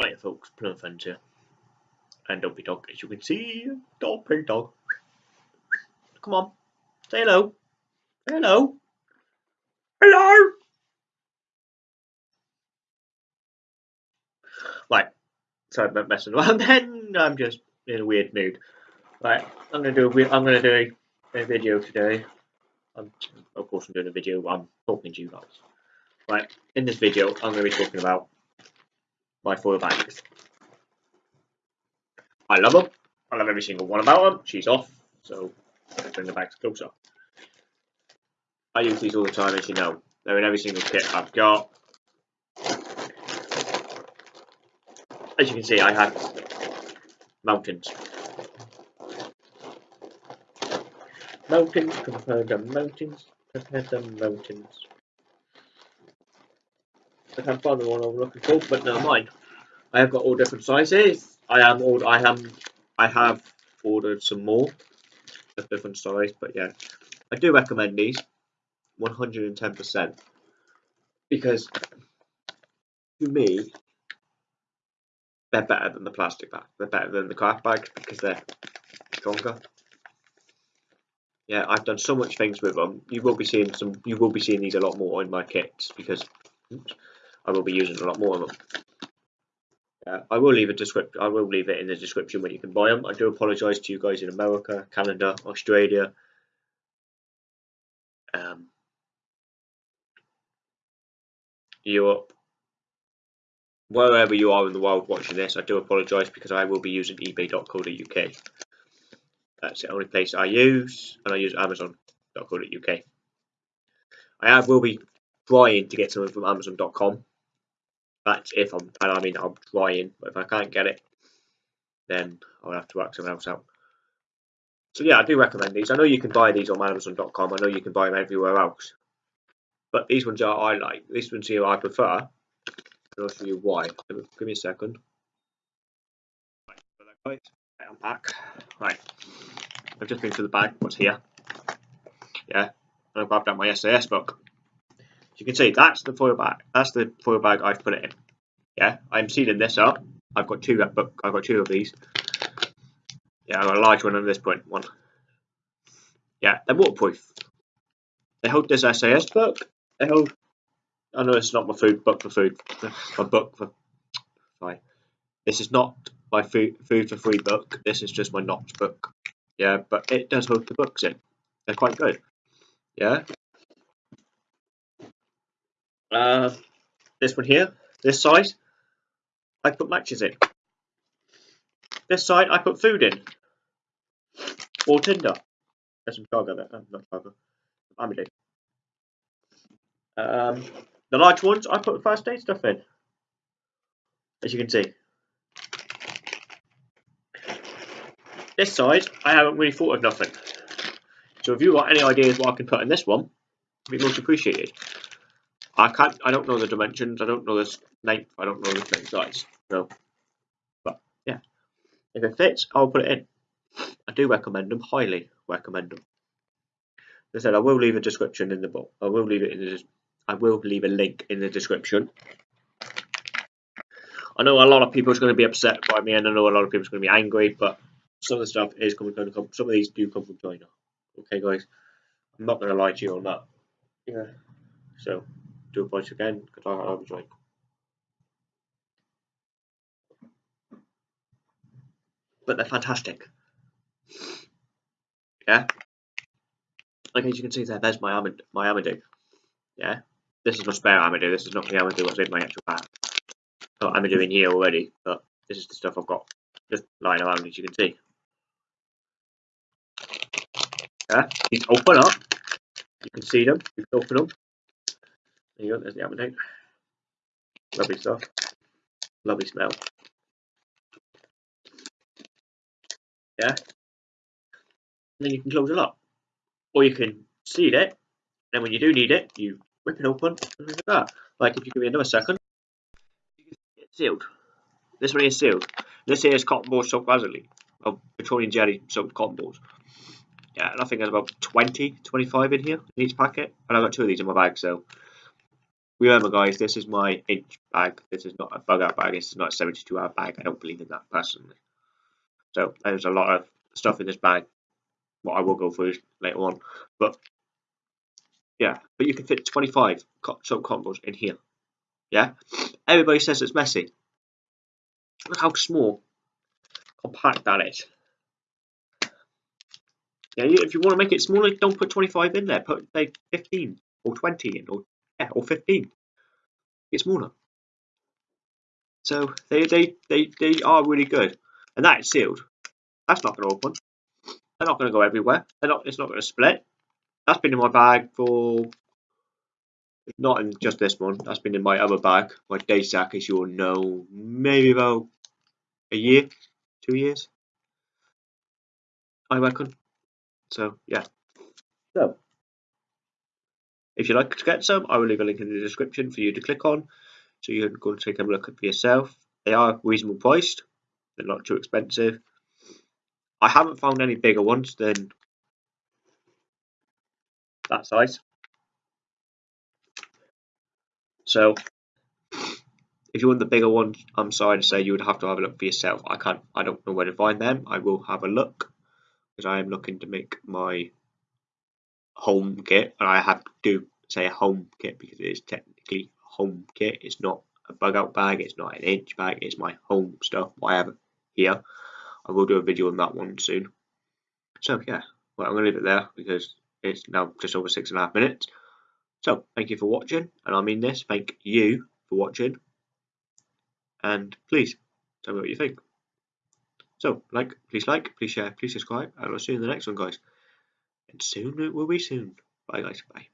Right, folks, Plum Friends here. And Dopey Dog, as you can see, Dopey Dog. Come on, say hello. Hello. Hello! Right, sorry about messing around then. I'm just in a weird mood. Right, I'm gonna do a, I'm gonna do a, a video today. I'm, of course, I'm doing a video. I'm talking to you guys. Right, in this video, I'm gonna be talking about my foil bags. I love them. I love every single one about them. She's off, so bring the bags closer. I use these all the time, as you know. They're in every single kit I've got. As you can see, I have mountains. Mountains, compare the mountains, compare the mountains. I can't find the one I'm looking for, but never mind. I have got all different sizes. I am ordered. I am. I have ordered some more of different size, but yeah, I do recommend these 110% because to me they're better than the plastic bag. They're better than the craft bags because they're stronger. Yeah, I've done so much things with them. You will be seeing some. You will be seeing these a lot more in my kits because oops, I will be using a lot more of them. Uh, I will leave a description. I will leave it in the description when you can buy them. I do apologise to you guys in America, Canada, Australia, um, Europe, wherever you are in the world watching this. I do apologise because I will be using eBay.co.uk. That's the only place I use, and I use Amazon.co.uk. I will be trying to get something from Amazon.com that's if I'm, and I mean, I'm trying, but if I can't get it, then I'll have to work something else out. So yeah, I do recommend these. I know you can buy these on Amazon.com. I know you can buy them everywhere else. But these ones are I like. These ones here I prefer. And I'll show you why. Give me a second. Right, unpack. Right. I've just been through the bag. What's here? Yeah. And I've grabbed out my SAS book you can see that's the foil bag. That's the foil bag I've put it in. Yeah, I'm sealing this up. I've got two. I've got two of these. Yeah, I've got a large one and this point one. Yeah, they're waterproof. They hold this SAS book. They hold. I know it's not my food book for food. My book for. Sorry, this is not my food food for free book. This is just my Knox book. Yeah, but it does hold the books in. They're quite good. Yeah, uh, this one here, this side, I put matches in. This side, I put food in. Or tinder. There's some cargo there. Oh, not cargo. Amity. Um, the large ones, I put first aid stuff in. As you can see. This side, I haven't really thought of nothing. So if you've got any ideas what I can put in this one, it'd be most appreciated. I can't. I don't know the dimensions. I don't know the length. I don't know the thing size. So, but yeah, if it fits, I'll put it in. I do recommend them. Highly recommend them. As I said, I will leave a description in the book. I will leave it in the. I will leave a link in the description. I know a lot of people are going to be upset by me, and I know a lot of people are going to be angry, but some of the stuff is coming going to come. Some of these do come from China. Okay, guys, I'm not going to lie to you on that. Yeah. So two points again because I was like but they're fantastic. Yeah? Like as you can see there there's my Amad my Amadou yeah? This is my spare Amadou this is not the Amadou what's in my actual pack. Amadou in here already but this is the stuff I've got just lying around as you can see. Yeah? These open up. You can see them. You can open them there you go, there's the appetite. Lovely stuff. Lovely smell. Yeah. And then you can close it up. Or you can seal it. Then when you do need it, you rip it open and that. Like if you give me another second, sealed. This one is sealed. This here is cotton balls soaked Vaseline. Of petroleum jelly soaked cotton balls. Yeah, and I think there's about 20, 25 in here in each packet. And I've got two of these in my bag, so remember guys, this is my inch bag. This is not a bug out bag. This is not a 72 hour bag. I don't believe in that personally. So there's a lot of stuff in this bag. What I will go through later on, but yeah, but you can fit 25 soap combos in here. Yeah, everybody says it's messy. Look how small, compact that is. Yeah, if you want to make it smaller, don't put 25 in there. Put like 15 or 20 in, or yeah, or 15. It's smaller. So they they they they are really good, and that is sealed. That's not going to open. They're not going to go everywhere. They're not. It's not going to split. That's been in my bag for not in just this one. That's been in my other bag, my day sack, as you'll know, maybe about a year, two years. I reckon. So yeah. So if you'd like to get some, I will leave a link in the description for you to click on, so you can go and take a look at for yourself. They are reasonable priced. They're not too expensive. I haven't found any bigger ones than that size. So if you want the bigger ones, I'm sorry to say you would have to have a look for yourself. I can't I don't know where to find them. I will have a look because I am looking to make my home kit and I have to say a home kit because it is technically home kit. It's not a bug out bag, it's not an inch bag, it's my home stuff, I have here. I will do a video on that one soon. So yeah, well I'm gonna leave it there because it's now just over six and a half minutes. So thank you for watching, and I mean this, thank you for watching, and please tell me what you think. So like, please like, please share, please subscribe, and I'll see you in the next one, guys. And soon it will be soon. Bye, guys. Bye.